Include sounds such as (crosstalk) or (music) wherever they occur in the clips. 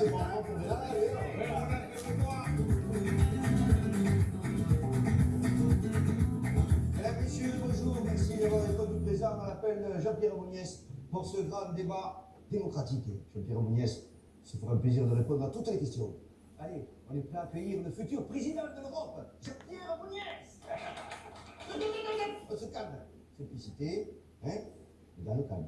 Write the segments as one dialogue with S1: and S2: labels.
S1: Mesdames, Messieurs, bonjour, merci d'avoir répondu présent. On appelle Jean-Pierre Mouniès pour ce grand débat démocratique. Jean-Pierre Mouniès se fera un plaisir de répondre à toutes les questions. Allez, on est prêt à accueillir le futur président de l'Europe, Jean-Pierre Mouniès On se calme. Simplicité, hein, dans le calme.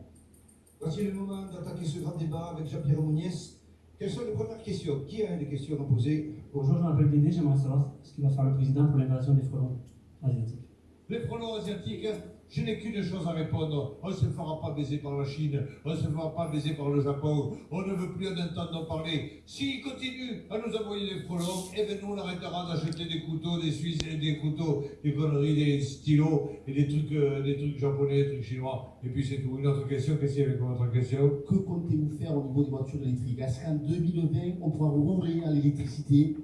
S1: Voici le moment d'attaquer ce grand débat avec Jean-Pierre Mouniès. Quelles sont les premières questions? Qui a des questions à poser?
S2: Bonjour, je m'appelle Dédé, j'aimerais savoir ce qu'il va faire le président pour l'invasion des frelons asiatiques.
S3: Les frelons asiatiques, je n'ai qu'une chose à répondre. On ne se fera pas baiser par la Chine, on ne se fera pas baiser par le Japon, on ne veut plus en entendre parler. S'ils continuent à nous envoyer des frelons, eh bien nous on arrêtera d'acheter des couteaux, des Suisses, des couteaux, des conneries, des stylos et des trucs, euh, des trucs japonais, des trucs chinois. Et puis c'est tout. Une autre question, qu'est-ce qu'il y avait comme autre question?
S4: Que comptez-vous faire au niveau des voitures électriques? Est-ce qu'en 2020, on pourra rouler à l'électricité?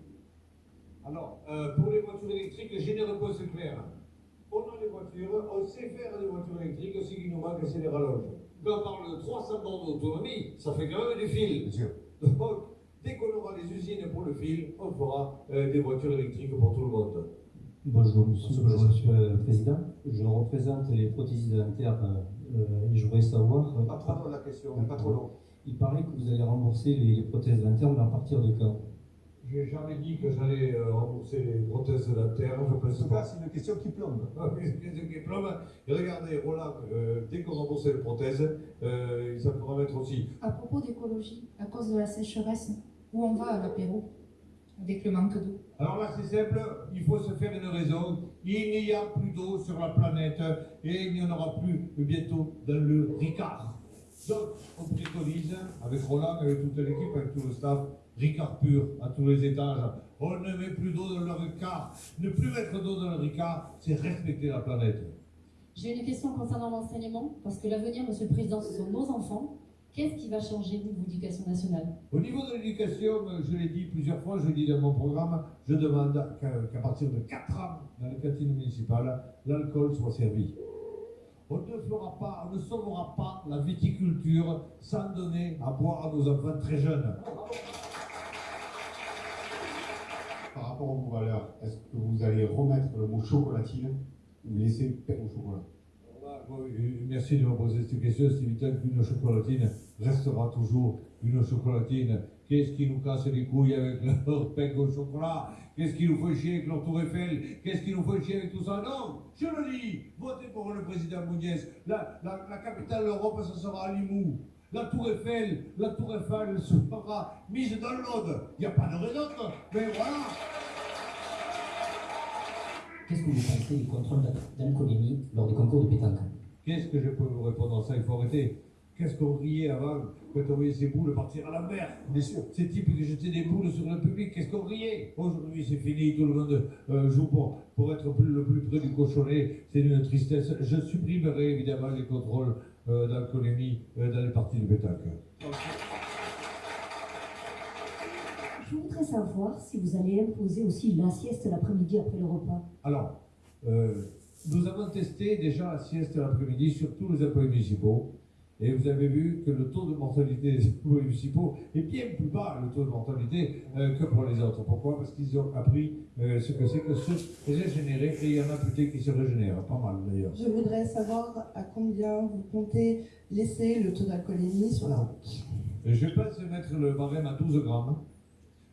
S3: Alors, euh, pour les voitures électriques, j'ai des réponses claires. On a des voitures, on sait faire des voitures électriques, ce qui nous manque, c'est les rallonges. Quand on parle de 300 bornes d'autonomie, ça fait quand même du fil.
S1: Bien sûr.
S3: Donc, dès qu'on aura les usines pour le fil, on fera euh, des voitures électriques pour tout le monde.
S5: Bonjour Monsieur,
S1: Bonjour,
S5: bonjour,
S1: monsieur.
S5: Monsieur le Président. Je représente les prothésistes dentaires euh, et je voudrais savoir, euh,
S1: Pas trop long la question, pas trop long.
S5: il paraît que vous allez rembourser les, les prothèses dentaires, mais à partir de quand?
S3: J'ai jamais dit que j'allais euh, rembourser les prothèses dentaires, je
S1: En
S3: pense
S1: tout cas,
S3: pas.
S1: c'est une question qui plombe.
S3: Ah oui, c'est une question qui plombe. Et regardez, Roland, euh, dès qu'on rembourse les prothèses, euh, ça pourra mettre aussi.
S6: À propos d'écologie, à cause de la sécheresse, où on va à l'apéro avec le manque d'eau?
S3: Alors là, c'est simple, il faut se faire une raison. Il n'y a plus d'eau sur la planète et il n'y en aura plus bientôt dans le Ricard. Donc, on préconise, avec Roland, avec toute l'équipe, avec tout le staff, Ricard pur à tous les étages. On ne met plus d'eau dans le Ricard. Ne plus mettre d'eau dans le Ricard, c'est respecter la planète.
S7: J'ai une question concernant l'enseignement, parce que l'avenir, Monsieur le Président, ce sont nos enfants. Qu'est-ce qui va changer au niveau de l'éducation nationale?
S3: Au niveau de l'éducation, je l'ai dit plusieurs fois, je l'ai dit dans mon programme, je demande qu'à qu'à partir de 4 ans, dans les cantines municipales, l'alcool soit servi. On ne fera pas, on ne sauvera pas la viticulture sans donner à boire à nos enfants très jeunes.
S4: Par rapport aux valeurs, est-ce que vous allez remettre le mot chocolatine ou laisser pain au chocolat?
S3: Euh, Merci de me poser cette question, c'est évident qu'une chocolatine restera toujours une chocolatine. Qu'est-ce qui nous casse les couilles avec leur (laughs) pain au chocolat? Qu'est-ce qui nous fait chier avec leur tour Eiffel? Qu'est-ce qui nous fait chier avec tout ça? Non Je le dis Votez pour le président Mouniès. La, la, la capitale de l'Europe, ce sera à Limoux. La tour Eiffel, la tour Eiffel sera mise dans l'aude. Il n'y a pas de raison, mais voilà
S8: Qu'est-ce que vous pensez du contrôle d'alcoolémie lors des concours de pétanque?
S3: Qu'est-ce que je peux vous répondre à ça Il faut arrêter. Qu'est-ce qu'on riait avant quand on voyait ces boules partir à la mer
S1: Bien sûr.
S3: Ces types qui jetaient des boules sur le public, qu'est-ce qu'on riait? Aujourd'hui, c'est fini, tout le monde euh, joue pour, pour être plus- le plus près du cochonnet. C'est une tristesse. Je supprimerai évidemment les contrôles euh, d'alcoolémie euh, dans les parties de pétanque.
S9: Je voudrais savoir si vous allez imposer aussi la sieste l'après-midi après le repas.
S3: Alors, euh, nous avons testé déjà la sieste l'après-midi sur tous les employés municipaux. Et vous avez vu que le taux de mortalité des (laughs) municipaux est bien plus bas, le taux de mortalité, euh, que pour les autres. Pourquoi? Parce qu'ils ont appris euh, ce que c'est que se régénérer. Et il y en a peut-être qui se régénèrent, pas mal d'ailleurs.
S10: Je voudrais savoir à combien vous comptez laisser le taux d'alcoolémie sur la route.
S3: Je pense mettre le barème à 12 grammes.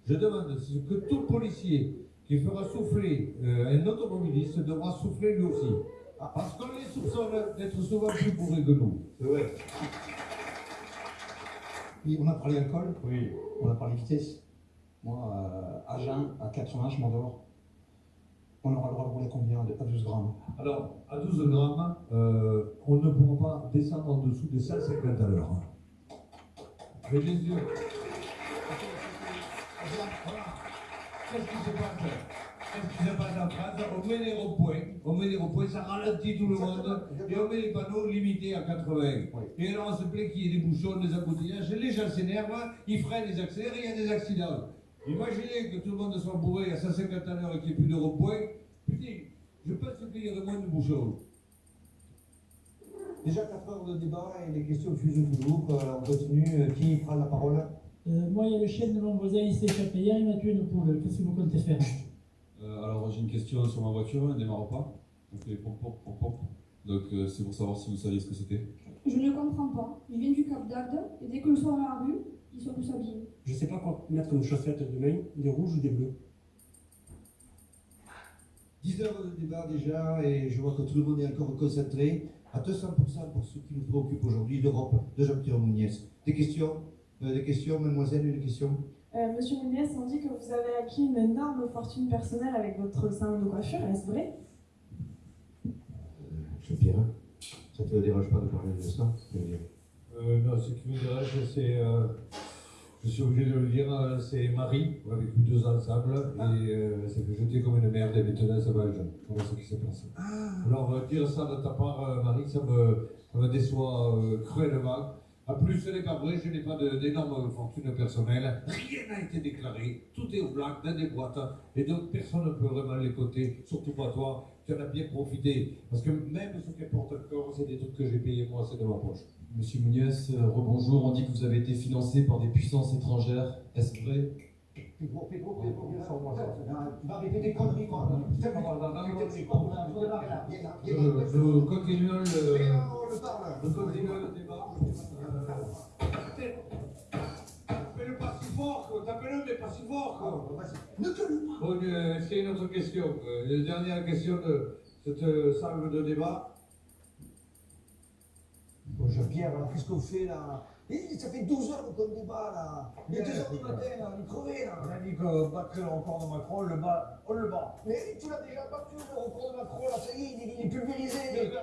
S3: Je demande que tout policier qui fera souffler euh, un automobiliste devra souffler lui aussi. Ah, Parce qu'on les soupçonne d'être souvent plus bourrés que nous. C'est vrai.
S4: Oui, on a parlé alcool,
S3: Oui.
S4: on a parlé vitesse. Moi, euh, à Jean, à 80, je m'endors. On aura le droit de rouler combien de- À 12 grammes?
S3: Alors, à 12 grammes, euh, on ne pourra pas descendre en dessous de 150 à l'heure. Mais sûr. Voilà. Qu'est-ce qui se passe? On met les ronds-points, on met les ça ralentit tout le monde, et on met les panneaux limités à 80. Et alors on se plaît qu'il y ait des bouchons, des embouteillages, les gens s'énervent, ils freinent, ils accélèrent, et il y a des accidents. Imaginez que tout le monde soit bourré à 150 à et qu'il n'y ait plus de ronds-points. Putain, je pense qu'il y aurait moins de bouchons.
S1: Déjà 4 heures de débat et les questions fusent toujours. Euh, on continue. Qui prend la parole
S11: moi, il y a le chien de mon voisin, il s'est échappé il m'a tué une poule. Qu'est-ce que vous comptez faire?
S12: Alors j'ai une question sur ma voiture, elle ne démarre pas? On fait pom pom pom pom. Donc euh, c'est pour savoir si vous saviez ce que c'était.
S13: Je ne comprends pas. Il vient du Cap d'Agde et dès que le soir dans la rue, ils sont tous habillés.
S2: Je sais pas quoi mettre comme chaussettes demain, des rouges ou des bleus.
S1: 10 heures de débat déjà, et je vois que tout le monde est encore concentré à 200% pour ce qui nous préoccupe aujourd'hui, l'Europe de Jean-Pierre Mouniès. Des questions? Euh, Des questions, mademoiselle, une question?
S14: Euh, Monsieur Mouniès, on dit que vous avez acquis une énorme fortune personnelle avec votre salon de coiffure, est-ce vrai?
S1: Jean-Pierre, ça ne te dérange pas de parler de ça? Je.
S3: Euh, non, ce qui me dérange, c'est. euh, je suis obligé de le dire, euh, c'est Marie. On a vécu deux ans ensemble et euh, ça fait jeter comme une merde et maintenant ça va jeune. Voilà ce qui s'est passé. Alors, euh, dire ça de ta part, euh, Marie, ça me, ça me déçoit euh, cruellement. En plus, ce n'est pas vrai, je n'ai pas d'énorme fortune personnelle. Rien n'a été déclaré. Tout est au black, dans des boîtes. Et donc, personne ne peut vraiment les coter, surtout pas toi. Tu en as bien profité. Parce que même ce qu'elle porte encore, c'est des trucs que j'ai payés moi, c'est de ma poche.
S15: Monsieur Mouniès, euh, rebonjour. On dit que vous avez été financé par des puissances étrangères. Est-ce vrai?
S1: Pedro, Pedro, Pedro, des conneries.
S3: Nous continuons le,
S1: le
S3: le débat. Fais-le pas si fort. Tapez-le, mais pas si fort.
S1: Ne te le pas.
S3: Bon, a une autre question La dernière question de cette salle de débat.
S1: Bon, Jean-Pierre, alors qu'est-ce qu'on fait là? Ça fait 12 heures qu'on débat là. Il est 2 heures du matin là, on est crevé là.
S3: On a dit qu'on battrait le record de Macron, on le bat, on le bat.
S1: Mais tu l'as déjà battu le record de Macron là, ça y est, il est, il est pulvérisé.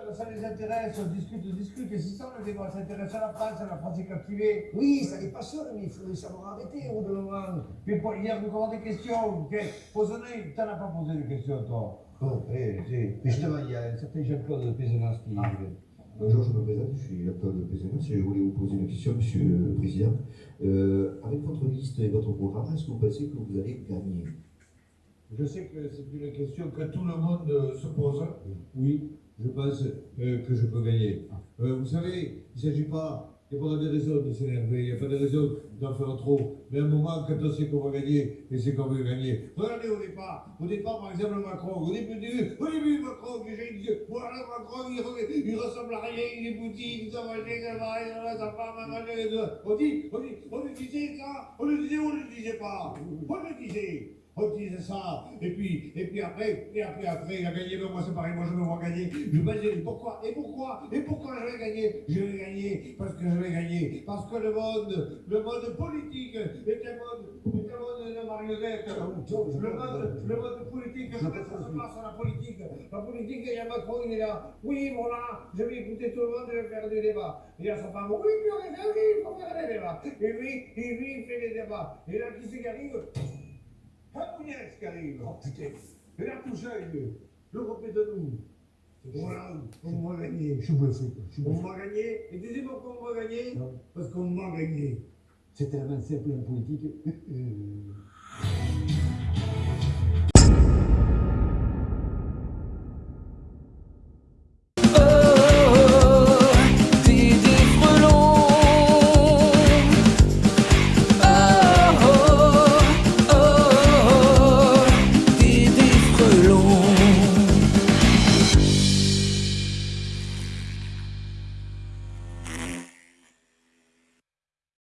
S3: Mais ça les intéresse, on discute, on discute. Et si ça, le débat s'intéresse à la France, la France est captivée.
S1: Oui, ça les passionne, mais il faudrait savoir arrêter au bout d'un moment.
S3: Mais pas- hier, vous avez des questions. ok? Pose-les, t'en as pas posé de questions, toi.
S1: Bon, eh, eh, justement, il y a un certain Jean-Claude Pézenas qui. Bonjour, je me présente, je suis Jean-Claude Pézenas et je voulais vous poser une question, Monsieur le Président. Euh, avec votre liste et votre programme, est-ce que vous pensez que vous allez gagner?
S3: Je sais que c'est une question que tout le monde euh, se pose. Oui, je pense euh, que je peux gagner. Euh, vous savez, il ne s'agit pas, il n'y a pas de raison de s'énerver, il n'y a pas de raison d'en faire trop. Mais à un moment, quand on sait qu'on va gagner, et c'est qu'on veut gagner. Regardez au départ, au départ, par exemple, Macron, au début, au début Macron, que j'ai dit, voilà, Macron, il, re- il ressemble à rien, il est boutique, va, ça va, va, ça va, ça va, ça va. On dit, on dit, on le disait ça, on le disait on ne le disait pas On le disait disait ça, et puis, et puis après, et après, après, il a gagné, mais moi c'est pareil, moi je me vois gagner. Je me dis, pourquoi, et pourquoi, et pourquoi je vais gagner Je vais gagner, parce que je vais gagner, parce que le monde, le monde politique est un monde, est un monde de marionnettes. Le monde, le monde politique, je mets ça se passe à la politique. La politique, il y a Macron, il est là. Oui, voilà, je vais écouter tout le monde, je vais faire des débats. Et là, sa femme, oui, puis on est oui, il faut faire des débats. Et lui, et lui, il fait des débats. Et là, qui c'est qui arrive? Camounès qui arrive. Oh putain. Et là, tout seul, l'Europe est de nous. Voilà, on va gagner. Je suis bluffé. On va gagner. Et tu sais pourquoi on va gagner Parce qu'on va gagner.
S1: C'est tellement simple en politique. Euh, (laughs)